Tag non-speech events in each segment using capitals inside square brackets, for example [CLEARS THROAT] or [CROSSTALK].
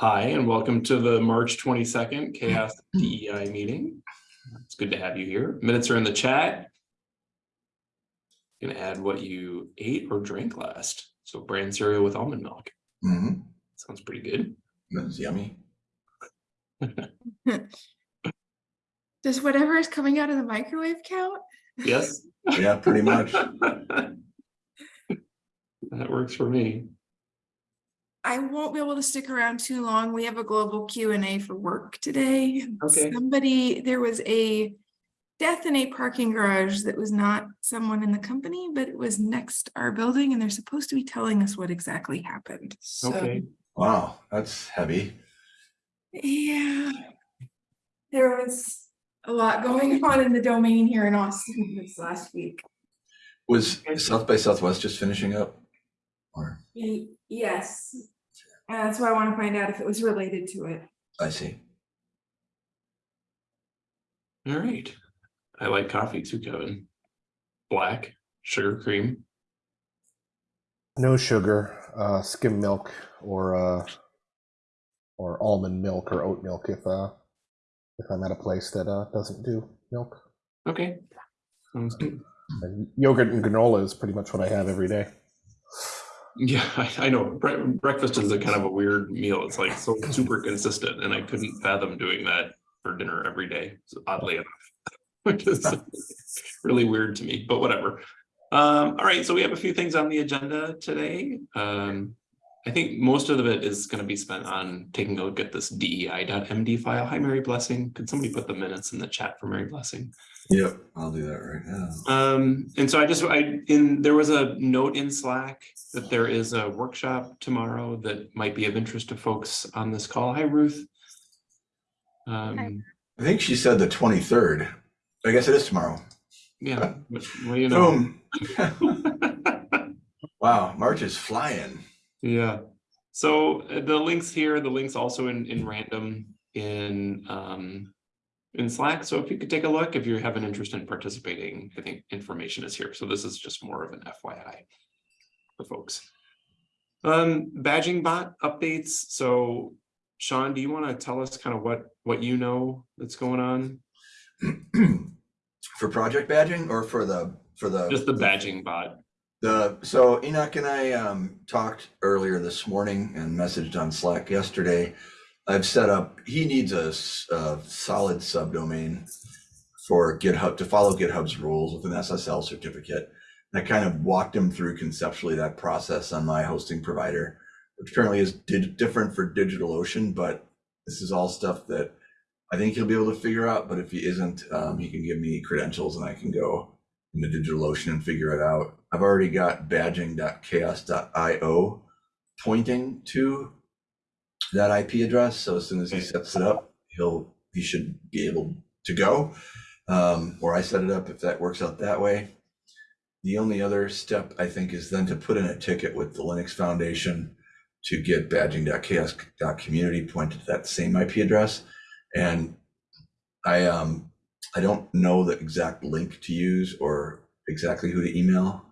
Hi, and welcome to the March 22nd CHAOSS [CLEARS THROAT] DEI meeting. It's good to have you here. Minutes are in the chat. Gonna add what you ate or drank last. So bran cereal with almond milk. Mhm. Sounds pretty good. That's yummy. [LAUGHS] Does whatever is coming out of the microwave count? Yes? Yeah, pretty much. [LAUGHS] That works for me. I won't be able to stick around too long. We have a global Q and A for work today. Okay. Somebody, there was a death in a parking garage that was not someone in the company, but it was next our building and they're supposed to be telling us what exactly happened. So, Okay, Wow, that's heavy. yeah. There was a lot going on in the domain here in Austin this last week. Was South by Southwest just finishing up? Or, Yes. And that's why I want to find out if it was related to it. I see. all right. I like coffee too, Kevin. Black, sugar cream. No sugar, uh, skim milk or uh, or almond milk or oat milk if uh, if I'm at a place that uh, doesn't do milk. Okay. Sounds good. And yogurt and granola is pretty much what I have every day. Yeah, [LAUGHS] I, I know. Bre- breakfast is a kind of a weird meal. It's like so super consistent, and I couldn't fathom doing that for dinner every day. Oddly enough, [LAUGHS] which is [LAUGHS] really weird to me. But whatever. Um, all right, so we have a few things on the agenda today. Um, I think most of it is going to be spent on taking a look at this DEI.md file. Hi, Mary Blessing. Could somebody put the minutes in the chat for Mary Blessing? Yep, I'll do that right now. Um, and so I just, I, in, there was a note in Slack that there is a workshop tomorrow that might be of interest to folks on this call. Hi, Ruth. Um, I think she said the 23rd. I guess it is tomorrow. yeah, but, well, you know. Boom. [LAUGHS] Wow, March is flying. Yeah, so uh, the links here, the links also in, in random in, um, in Slack. So if you could take a look, if you have an interest in participating, I think information is here. So this is just more of an FYI for folks. Um, badging bot updates. So Sean, do you want to tell us kind of what, what you know that's going on? [CLEARS THROAT] For project badging or for the, for the? Just the badging bot. The, so Enoch and I um, talked earlier this morning and messaged on Slack yesterday. I've set up, he needs a solid subdomain for GitHub, to follow GitHub's rules with an SSL certificate. And I kind of walked him through conceptually that process on my hosting provider, which currently is di- different for DigitalOcean, but this is all stuff that I think he'll be able to figure out. But if he isn't, um, he can give me credentials and I can go into DigitalOcean and figure it out. I've already got badging.chaoss.io pointing to that IP address. So as soon as he sets it up, he'll he should be able to go. Um, or I set it up if that works out that way. The only other step I think is then to put in a ticket with the Linux Foundation to get badging.chaoss.community pointed to that same IP address. And I um I don't know the exact link to use or exactly who to email.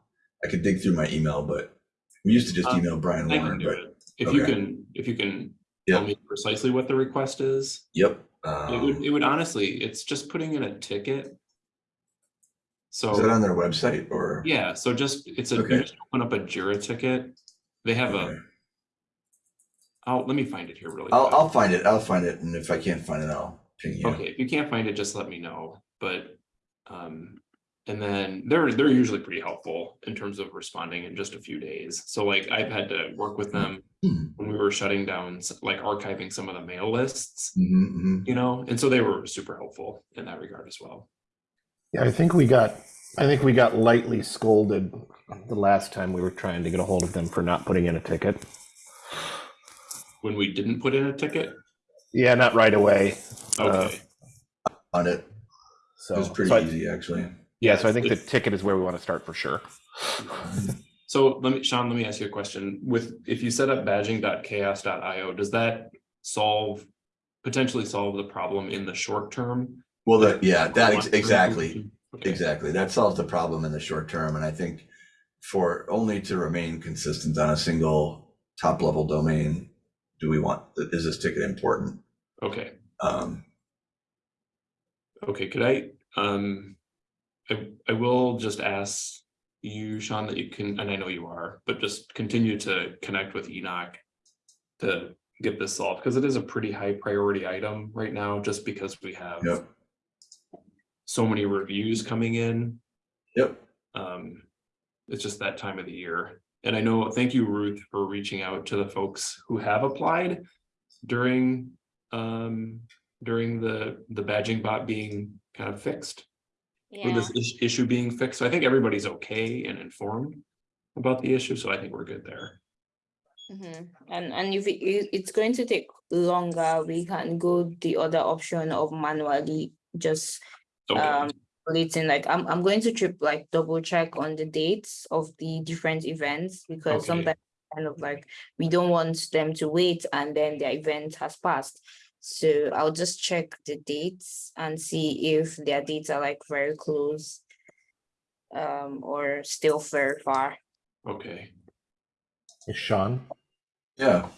I could dig through my email, but we used to just Um, email Brian I Warner, but it. If you can, if you can tell me precisely what the request is. yep. It would, Um, it would honestly, it's just putting in a ticket. So. is that on their website or? Yeah, so just, it's a, Okay. just open up a Jira ticket. They have Okay. a, oh, let me find it here really. I'll. I'll find it. I'll find it. And if I can't find it, I'll ping you. Okay, if you can't find it, just let me know, but, um, and then they're, they're usually pretty helpful in terms of responding in just a few days. So like I've had to work with them Hmm. when we were shutting down, like archiving some of the mail lists, Mhm, mhm. you know, and so they were super helpful in that regard as well. Yeah, I think we got I think we got lightly scolded the last time we were trying to get a hold of them for not putting in a ticket. When we didn't put in a ticket, Yeah, not right away. Uh, okay, On it. so It was pretty so I- easy, actually. yeah, so I think the ticket is where we want to start for sure. [LAUGHS] so let me, Sean, let me ask you a question. With, if you set up badging.chaoss.io, does that solve, potentially solve the problem in the short term? Well, that, yeah, that, ex- exactly. Okay. Exactly. That solves the problem in the short term. And I think for only to remain consistent on a single top level domain, do we want, is this ticket important? Okay, Um, okay, could I, um, I, I will just ask you, Sean, that you can, and I know you are, but just continue to connect with Enoch to get this solved, because it is a pretty high priority item right now, just because we have yep, so many reviews coming in. yep, Um, it's just that time of the year. And I know, thank you, Ruth, for reaching out to the folks who have applied during, um, during the, the badging bot being kind of fixed. Or this is- issue being fixed. So I think everybody's okay and informed about the issue, so I think we're good there. mhm. and, and if it- it's going to take longer, we can go the other option of manually just Okay, um relating, like, I'm, I'm going to trip, like, double check on the dates of the different events, because Okay. sometimes kind of like, we don't want them to wait and then their event has passed. So I'll just check the dates and see if their dates are like very close. Um, or still very far. okay, Hey, Sean, yeah,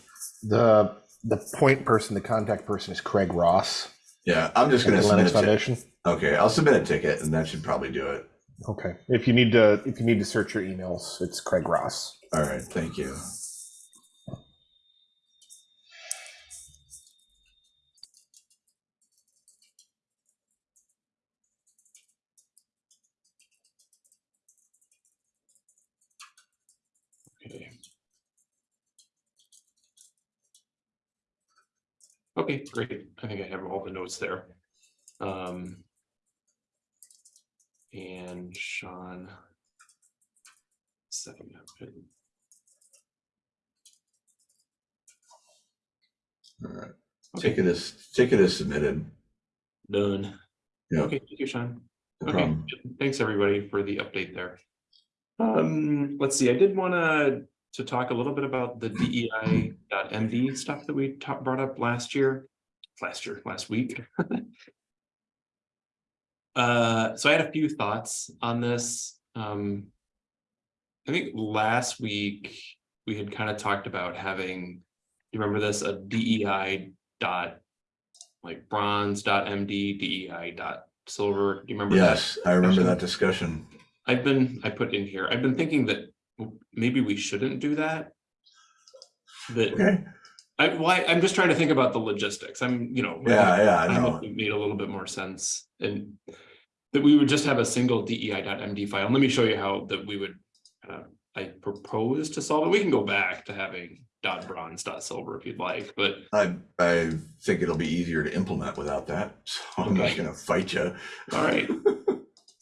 the the point person, the contact person is Craig Ross. yeah, I'm just gonna the submit Linux a ticket. Foundation. Okay, I'll submit a ticket and that should probably do it. Okay. If you need to if you need to search your emails, it's Craig Ross. All right, thank you. okay. Okay, great. I think I have all the notes there. Um. And Sean. Setting up. it. All right, Okay, ticket is, ticket is submitted. done. Yeah. Okay, thank you, Sean. No Okay, problem. thanks, everybody, for the update there. Um, let's see, I did wanna, to talk a little bit about the DEI.MD stuff that we brought up last year, last year, last week. [LAUGHS] Uh, so I had a few thoughts on this, um. I think last week, we had kind of talked about having, you remember this, a DEI dot. Like bronze dot MD, DEI dot silver, do you remember that? Yes, I remember that discussion. I've been, I put in here, I've been thinking that maybe we shouldn't do that. That, Okay, I, why, I'm just trying to think about the logistics, I'm, you know. yeah, yeah, I I know. it made a little bit more sense and that we would just have a single DEI.MD file. And Let me show you how that we would, uh, I propose to solve it. We can go back to having dot bronze dot silver if you'd like, but I, I think it'll be easier to implement without that, [LAUGHS] so I'm not gonna fight you. all right. [LAUGHS]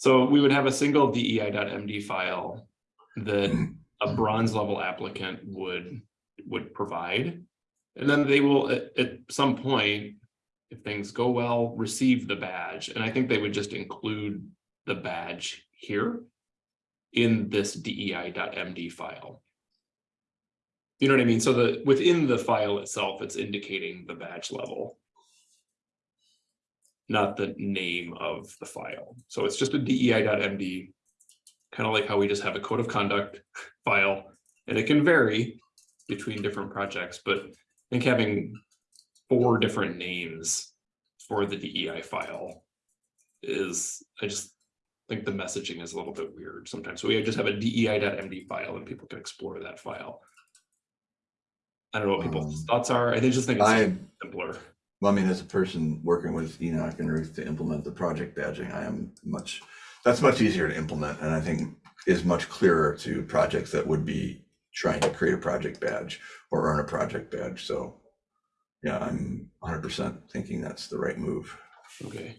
So we would have a single DEI.MD file that a bronze level applicant would, would provide. And then they will, at, at some point, if things go well, receive the badge, and I think they would just include the badge here in this DEI.MD file. You know what I mean? So the, within the file itself, it's indicating the badge level. Not the name of the file. So it's just a DEI.MD. Kind of like how we just have a code of conduct file, and it can vary between different projects, but I think having four different names for the DEI file is, I just think the messaging is a little bit weird sometimes. So we just have a DEI.MD file and people can explore that file. I don't know what people's Um, thoughts are. I think- just think it's I, simpler. well, I mean, as a person working with Enoch and Ruth to implement the project badging, I am much, that's much easier to implement and I think is much clearer to projects that would be trying to create a project badge or earn a project badge, so. Yeah, I'm hundred percent thinking that's the right move. Okay.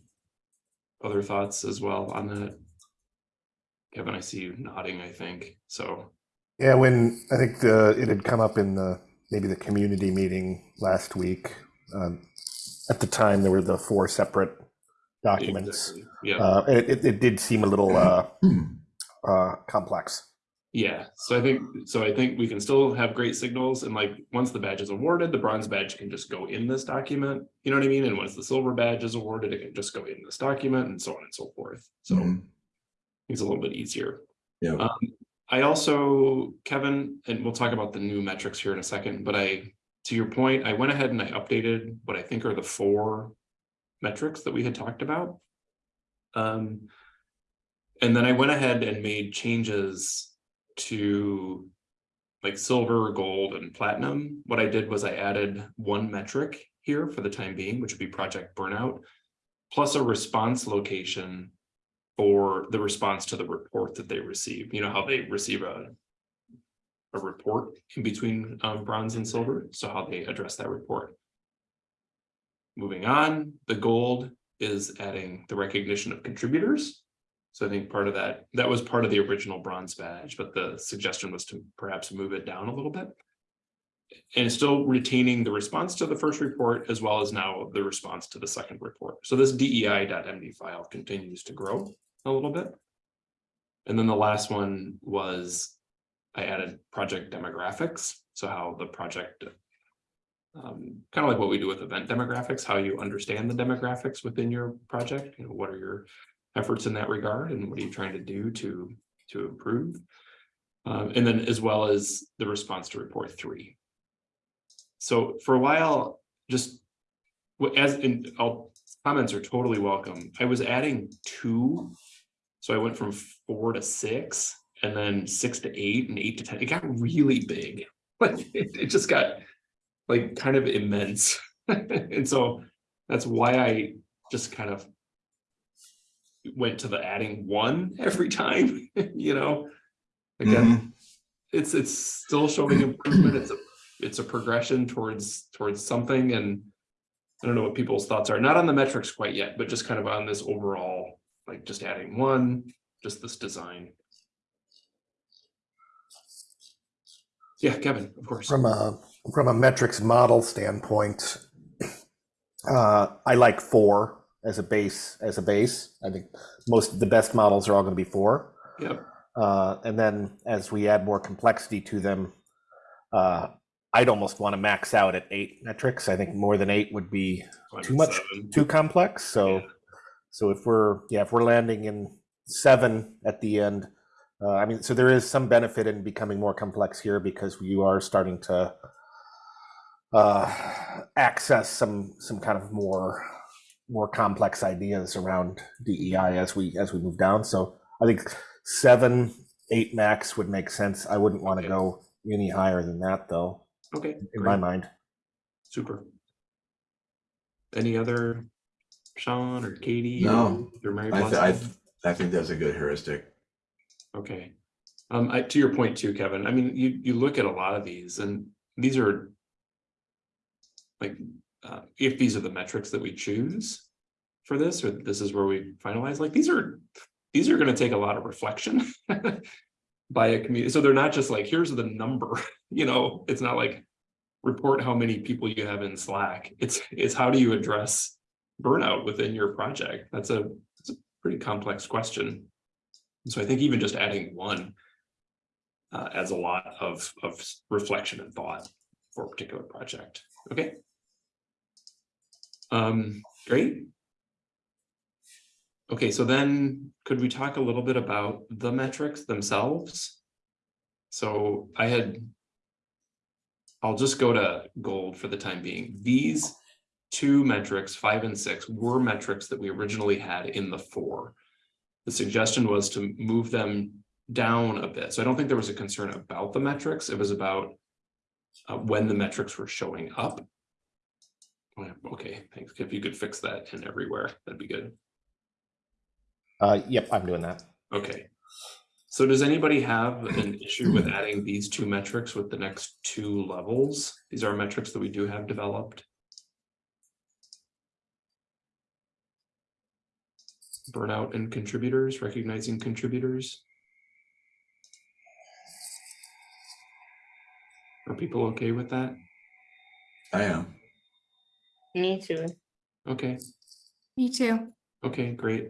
Other thoughts as well on that? Kevin, I see you nodding, I think, so, Yeah, when I think the it had come up in the maybe the community meeting last week. Um, at the time, there were the four separate documents. exactly. yeah, Uh, it, it, it did seem a little uh, [CLEARS THROAT] uh, complex. Yeah, so I think, so I think we can still have great signals and like, once the badge is awarded, the bronze badge can just go in this document. You know what I mean? And once the silver badge is awarded, it can just go in this document and so on and so forth, so Mhm. it's a little bit easier. Yeah. Um, I also, Kevin, and we'll talk about the new metrics here in a second, but I to your point, I went ahead and I updated what I think are the four metrics that we had talked about. Um, and then I went ahead and made changes to like silver, gold, and platinum. What I did was I added one metric here for the time being, which would be project burnout, plus a response location for the response to the report that they receive. You know how they receive a a report in between um, bronze and silver, so how they address that report. Moving on, the gold is adding the recognition of contributors. So I think part of that, that was part of the original bronze badge, but the suggestion was to perhaps move it down a little bit. And still retaining the response to the first report as well as now the response to the second report. So this DEI.md file continues to grow a little bit. And then the last one was I added project demographics, so how the project um, kind of like what we do with event demographics, how you understand the demographics within your project, you know, what are your efforts in that regard and what are you trying to do to to improve? Um, and then as well as the response to report three. So for a while, just as in all comments are totally welcome. I was adding two. So I went from four to six and then six to eight and eight to ten. It got really big. [LAUGHS] Like it, it just got like kind of immense. [LAUGHS] and so that's why I just kind of went to the adding one [LAUGHS] every time, [LAUGHS] you know. Again, Mhm. it's it's still showing improvement. It's a it's a progression towards towards something and I don't know what people's thoughts are, not on the metrics quite yet, but just kind of on this overall, like just adding one, just this design. Yeah, Kevin, of course. From a from a metrics model standpoint, uh, I like four as a base as a base. I think most of the best models are all going to be four. Yep. Uh, and then as we add more complexity to them, uh, I'd almost want to max out at eight metrics. I think more than eight would be too much, seven. too complex. So, Yeah. so if we're yeah, if we're landing in seven at the end, uh, I mean, so there is some benefit in becoming more complex here because you are starting to uh, access some some kind of more more complex ideas around DEI as we as we move down. So I think seven, eight max would make sense. I wouldn't want to Okay. go any higher than that, though, Okay, in my mind. super. Any other Sean or Katie? No, Or Mary I, th- I, th- I think that's a good heuristic. Okay. Um, I, to your point too, Kevin, I mean, you, you look at a lot of these and these are like, uh, if these are the metrics that we choose for this, or this is where we finalize, like, these are, these are gonna take a lot of reflection [LAUGHS] by a community. So they're not just like, here's the number, [LAUGHS] you know, it's not like report how many people you have in Slack. It's, it's how do you address burnout within your project? That's a, it's a pretty complex question. So I think even just adding one uh, adds a lot of, of reflection and thought for a particular project. Okay. Um, great. Okay, so then could we talk a little bit about the metrics themselves? So I had I'll just go to gold for the time being. These two metrics, five and six, were metrics that we originally had in the four. The suggestion was to move them down a bit. So I don't think there was a concern about the metrics. It was about uh, when the metrics were showing up. Oh, yeah, Okay, thanks. If you could fix that in everywhere, that'd be good. Uh, yep, I'm doing that. Okay. So does anybody have an issue with adding these two metrics with the next two levels? These are metrics that we do have developed. Burnout and contributors, recognizing contributors. Are people okay with that? I am. Me too. Okay, Me too. okay, great.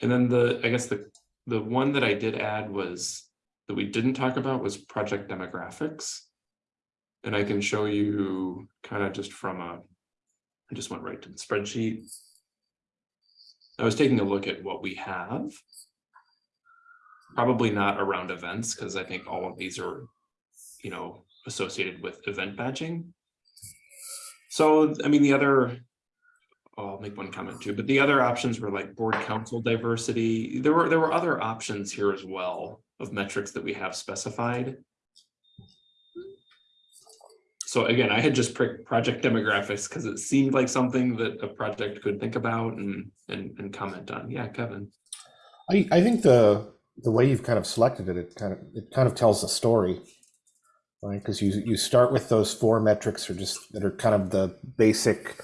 And then the, I guess the, the one that I did add was, that we didn't talk about was project demographics. And I can show you kind of just from a, I just went right to the spreadsheet. I was taking a look at what we have. Probably not around events, because I think all of these are, you know, associated with event badging. So, I mean, the other, oh, I'll make one comment too, but the other options were like board council diversity. There were, there were other options here as well of metrics that we have specified. So again, I had just picked project demographics because it seemed like something that a project could think about and, and, and comment on. Yeah, Kevin. I, I think the the way you've kind of selected it, it kind of it kind of tells a story, right? Because you you start with those four metrics are just that are kind of the basic,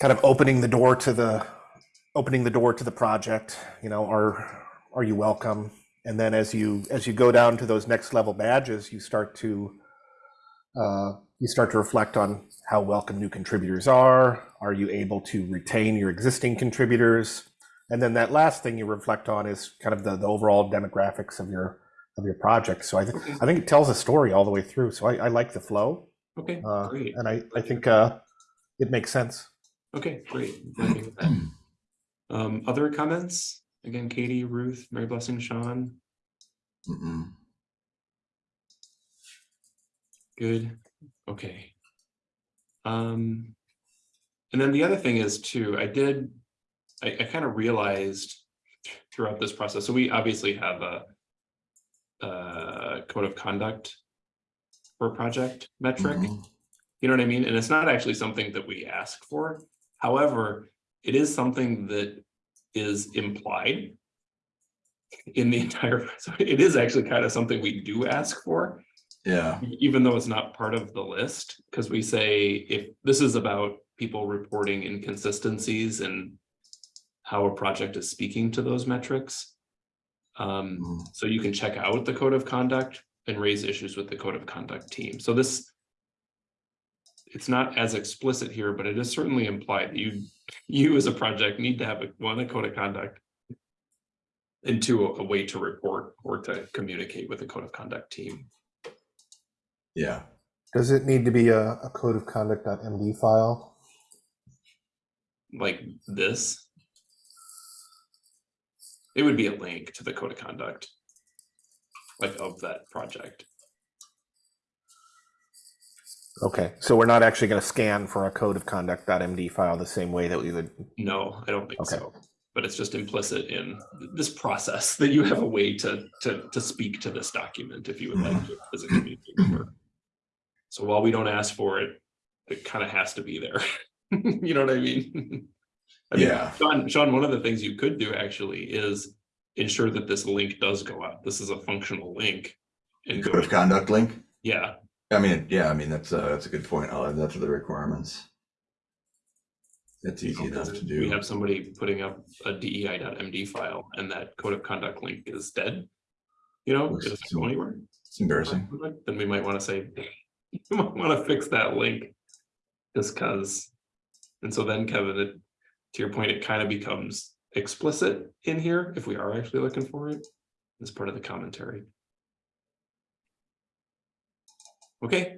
kind of opening the door to the opening the door to the project. You know, are are you welcome? And then as you as you go down to those next level badges, you start to uh, you start to reflect on how welcome new contributors are. Are you able to retain your existing contributors? And then that last thing you reflect on is kind of the, the overall demographics of your of your project. So I think I think it tells a story all the way through. So I, I like the flow, Okay, uh, great. and I I think uh, it makes sense. Okay, great. I'm happy with that. Um, other comments? Again, Katie, Ruth, Mary Blessing, Sean, Mm-mm. good, okay. Um, and then the other thing is too, I did, I, I kind of realized throughout this process, so we obviously have a uh, code of conduct for project metric. Mhm. You know what I mean? And it's not actually something that we ask for. However, it is something that is implied in the [LAUGHS] entire, so it is actually kind of something we do ask for, Yeah, even though it's not part of the list, because we say if this is about people reporting inconsistencies and how a project is speaking to those metrics. Um, Mhm. so you can check out the code of conduct and raise issues with the code of conduct team. So this. It's not as explicit here, but it is certainly implied that you, you as a project need to have a, one, a code of conduct. And two, a way to report or to communicate with the code of conduct team. yeah. Does it need to be a, a code of conduct.md file? like this. It would be a link to the code of conduct. Like of that project. Okay, so we're not actually going to scan for a code of conduct.md file the same way that we would. No, I don't think Okay. so. But it's just implicit in this process that you have a way to, to, to speak to this document if you would like to as a community member. So while we don't ask for it, it kind of has to be there. [LAUGHS] You know what I mean? [LAUGHS] I mean, Yeah. Sean, Sean, one of the things you could do actually is ensure that this link does go out. This is a functional link. And Code of conduct link. yeah, I mean, yeah, I mean, that's, uh, that's a good point. I'll add that to the requirements. That's easy enough to do. we have somebody putting up a DEI.md file and that code of conduct link is dead. You know, it doesn't go anywhere. It's embarrassing. Then we might want to say, [LAUGHS] you might want to fix that link. Just cause, and so then Kevin, it, to your point, it kind of becomes explicit in here if we are actually looking for it. As part of the commentary. Okay,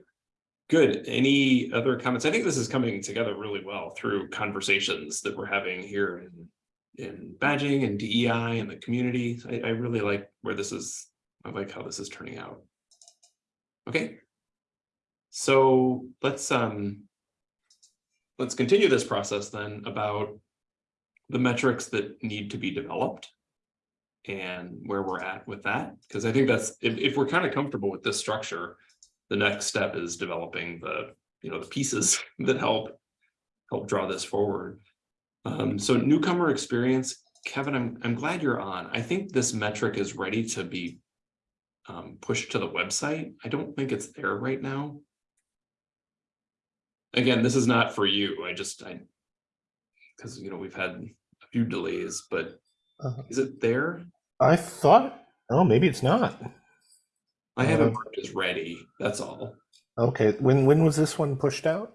good. Any other comments? I think this is coming together really well through conversations that we're having here in. In badging and DEI and the community. I, I really like where this is, I like how this is turning out. Okay. So let's um. Let's continue this process then about. The metrics that need to be developed. And where we're at with that, because I think that's, if if we're kind of comfortable with this structure. The next step is developing the, you know, the pieces [LAUGHS] that help. Help draw this forward. Um, so newcomer experience, Kevin, I'm I'm glad you're on. I think this metric is ready to be um, pushed to the website. I don't think it's there right now. Again, this is not for you. I just, I, because, you know, we've had a few delays, but Uh-huh. is it there? I thought. Oh, maybe it's not. I have it Uh, marked as ready. That's all. Okay, when when was this one pushed out?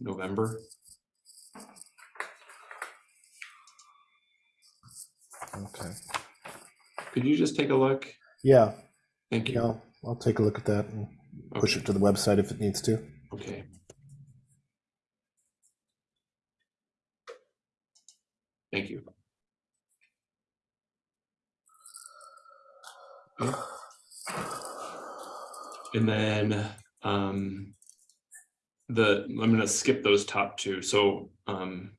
November. Okay. Could you just take a look? Yeah, Thank yeah, you. I'll, I'll take a look at that and push it to the website if it needs to. Okay. Thank you. And then, um, the, I'm gonna skip those top two, so, um.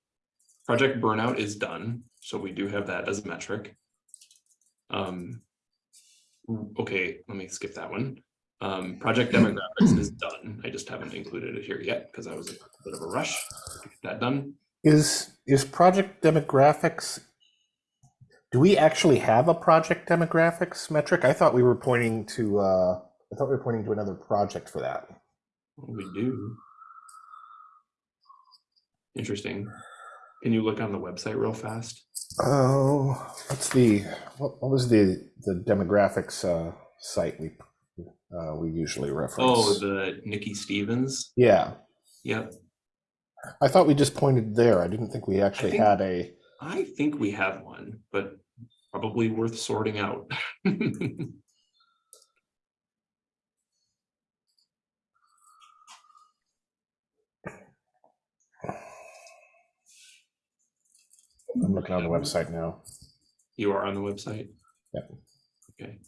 Project burnout is done, so we do have that as a metric. Um. Okay, let me skip that one. Um, project [CLEARS THROAT] demographics is done, I just haven't included it here yet, because I was a bit of a rush to get that done. Is, is project demographics? Do we actually have a project demographics metric? I thought we were pointing to, uh, I thought we were pointing to another project for that. We do. Interesting. Can you look on the website real fast? Oh, what's the, what, what was the, the demographics, uh, site we, uh, we usually reference? Oh, the Nikki Stevens, Yeah, yep, I thought we just pointed there. I didn't think we actually think- had a, I think we have one, but probably worth sorting out. [LAUGHS] I'm looking on the website now. You are on the website? Yep. Okay,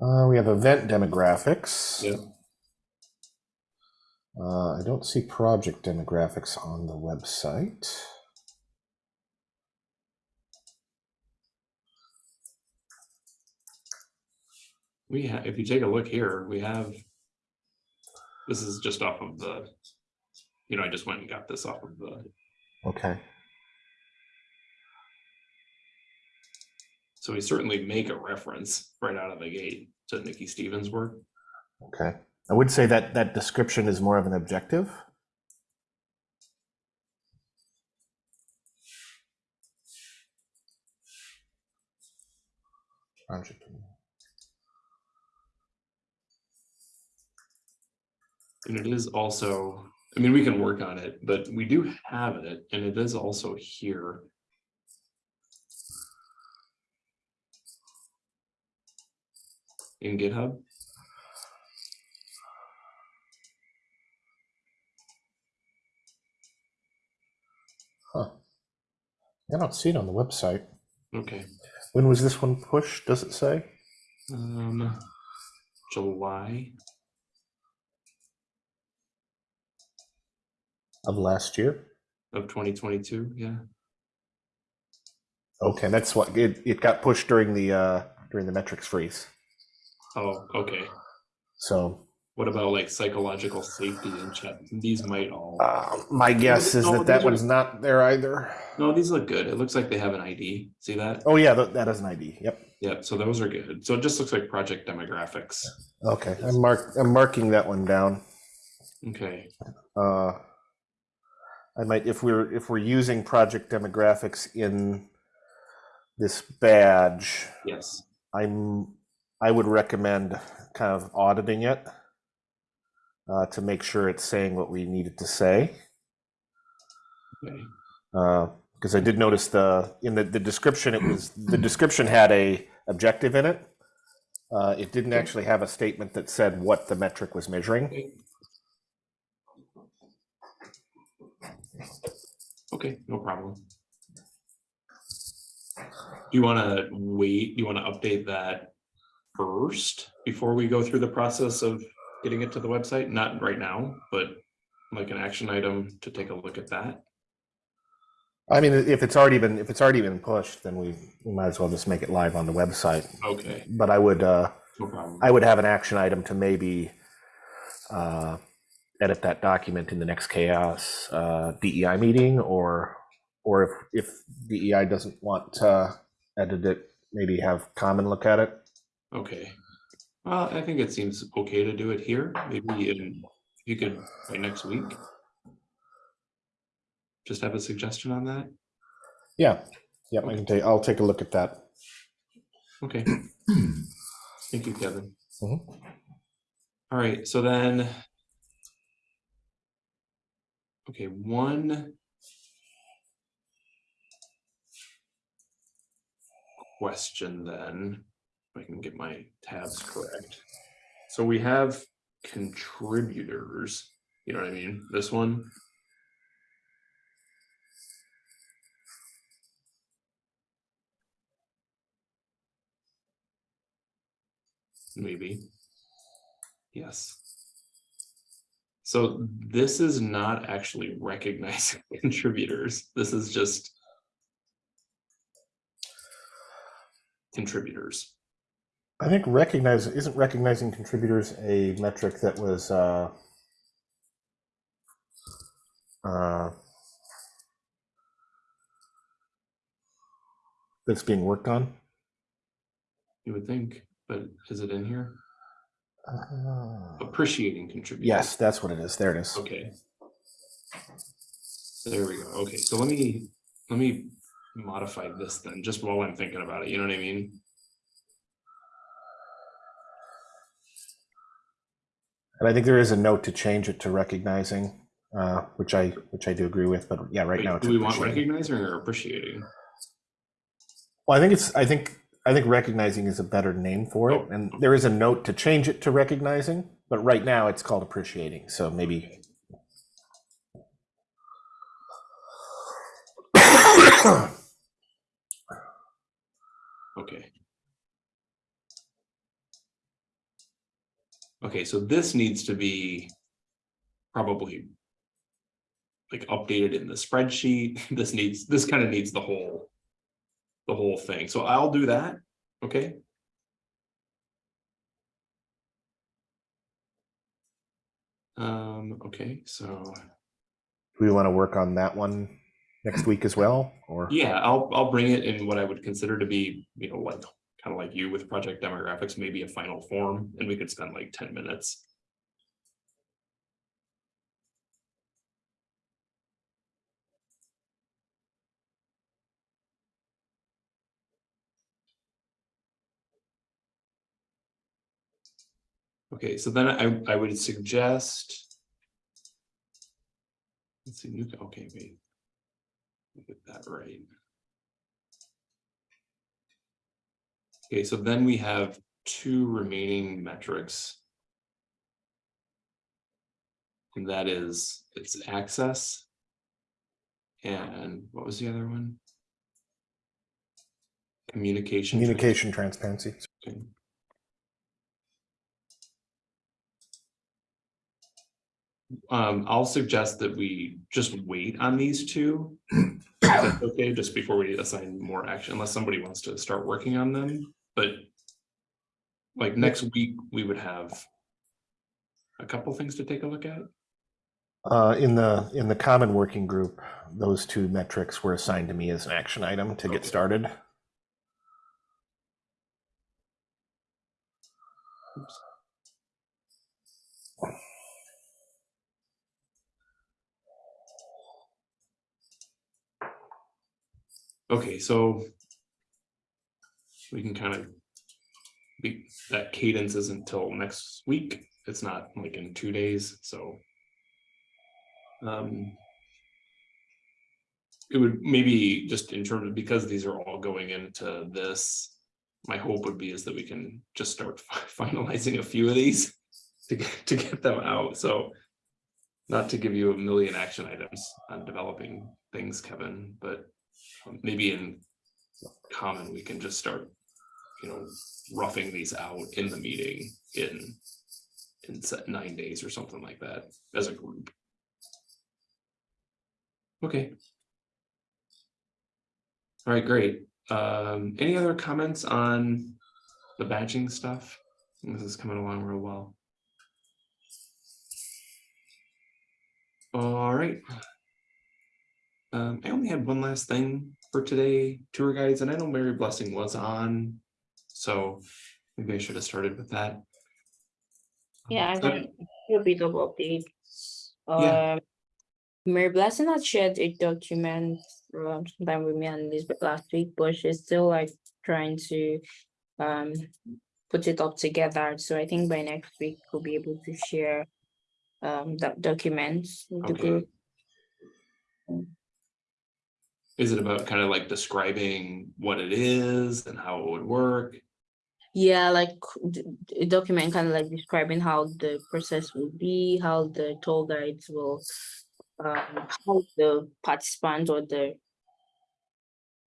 Uh, we have event demographics. Yep. Uh, I don't see project demographics on the website. we have, if you take a look here, we have. This is just off of the, you know, I just went and got this off of the, Okay. so we certainly make a reference right out of the gate to Nikki Stevens' work. Okay. I would say that that description is more of an objective. And it is also, I mean, we can work on it, but we do have it, and it is also here. In GitHub, I don't see it on the website. okay, When was this one pushed? Does it say? um, July, Of last year? of twenty twenty-two, yeah, Okay, that's what, it, it got pushed during the, uh, during the metrics freeze. oh, okay. So, What about like psychological safety and chat, these might all, uh, my guess is No, that that are- one's not there either. no, these look good, it looks like they have an ID, see that? Oh, yeah, that, that is an ID. Yep. Yep. so those are good, so it just looks like project demographics, Okay, I'm mark, I'm marking that one down. okay, Uh, I might, if we're, if we're using project demographics in this badge, yes, I'm, I would recommend kind of auditing it uh, to make sure it's saying what we need it to say. okay, Because I did notice the, in the, the description, it was, the description had a objective in it. Uh, It didn't actually have a statement that said what the metric was measuring. okay. No problem. Do you wanna wait, do you wanna update that first before we go through the process of getting it to the website? Not right now, but like an action item to take a look at that? I mean, if it's already been, if it's already been pushed, then we, we might as well just make it live on the website. Okay, But I would, uh, no. I would have an action item to maybe uh, edit that document in the next CHAOSS uh, DEI meeting, or or if if DEI doesn't want to edit it, maybe have Common look at it. Okay, well, I think it seems okay to do it here, maybe in, you could, by next week. Just have a suggestion on that? Yeah, yeah, I can take. I'll take a look at that. Okay. [CLEARS THROAT] Thank you, Kevin. Mhm. All right, so then. Okay, one. Question then, I can get my tabs correct. So we have contributors, you know what I mean? This one. Maybe. Yes. So this is not actually recognizing [LAUGHS] contributors. This is just contributors. I think recognize, isn't recognizing contributors a metric that was, uh, uh, that's being worked on? You would think, but is it in here? Uh, Appreciating contributors. Yes, that's what it is. There it is. Okay. There we go. Okay, so let me, let me modify this then, just while I'm thinking about it, you know what I mean? And I think there is a note to change it to recognizing, uh, which I, which I do agree with, but yeah, right Wait, now. it's Do we want recognizing or appreciating? Well, I think it's, I think, I think recognizing is a better name for it, Oh, and there is a note to change it to recognizing, but right now it's called appreciating, so maybe. Okay. Okay, so this needs to be probably like updated in the spreadsheet. [LAUGHS] This needs, this kind of needs the whole, the whole thing. So I'll do that, okay? Um, okay, so, Do we want to work on that one next week as well, or? yeah, I'll, I'll bring it in what I would consider to be, you know, like, kind of like you with project demographics, maybe a final form, and we could spend like ten minutes. Okay, so then I, I would suggest. Let's see, okay, wait. Get that right. Okay, so then we have two remaining metrics. And that is, it's access. And what was the other one? Communication. Communication transparency. Okay. Um, I'll suggest that we just wait on these two. Okay, just before we assign more action, unless somebody wants to start working on them, but. Like next week, we would have. A couple things to take a look at. Uh, in the, in the common working group, those two metrics were assigned to me as an action item to Okay. get started. Oops. Okay, so. We can kind of. Be, that cadence isn't until next week, it's not like in two days, so. Um. It would maybe just in terms of, because these are all going into this. My hope would be is that we can just start [LAUGHS] finalizing a few of these [LAUGHS] to get, to get them out, so. Not to give you a million action items on developing things, Kevin, but maybe in common, we can just start. You know, roughing these out in the meeting in. In nine days or something like that as a group. Okay. All right, great. Um, any other comments on the badging stuff? This is coming along real well. All right. Um, I only had one last thing for today, tour guides, and I know Mary Blessing was on. So maybe I should have started with that. Yeah, I So- can do a bit of updates. Yeah. Um, Mary Blessing had shared a document um, sometime with me and Elizabeth last week, but she's still like trying to um put it up together. So I think by next week we'll be able to share um that document with the Okay. group. Is it about kind of like describing what it is and how it would work? Yeah, like a document kind of like describing how the process will be, how the tour guides will, um, how the participant or the,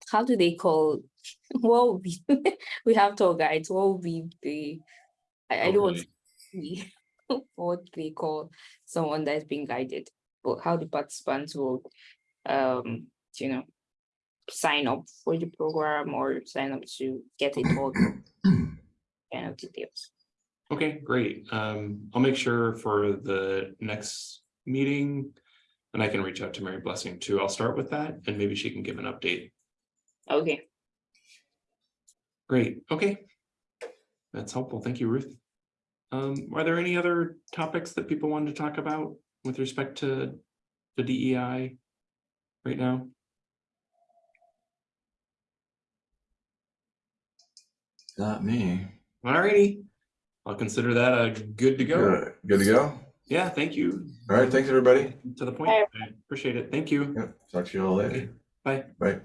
how do they call, [LAUGHS] what will be, [LAUGHS] we have tour guides, what will be the, I, I don't want to see. [LAUGHS] what they call someone that's being guided, but how the participants will, um, you know, sign up for the program or sign up to get a all [COUGHS] kind of details. Okay, great. Um, I'll make sure for the next meeting. And I can reach out to Mary Blessing too. I'll start with that and maybe she can give an update. Okay, Great, okay. That's helpful. Thank you, Ruth. Um, are there any other topics that people wanted to talk about with respect to the DEI right now? Not me. Alrighty, I'll consider that a good to go. Good good to go? Yeah, thank you. All right, thanks, everybody. To the point. I appreciate it. Thank you. Yep, talk to you all later. Bye. Bye.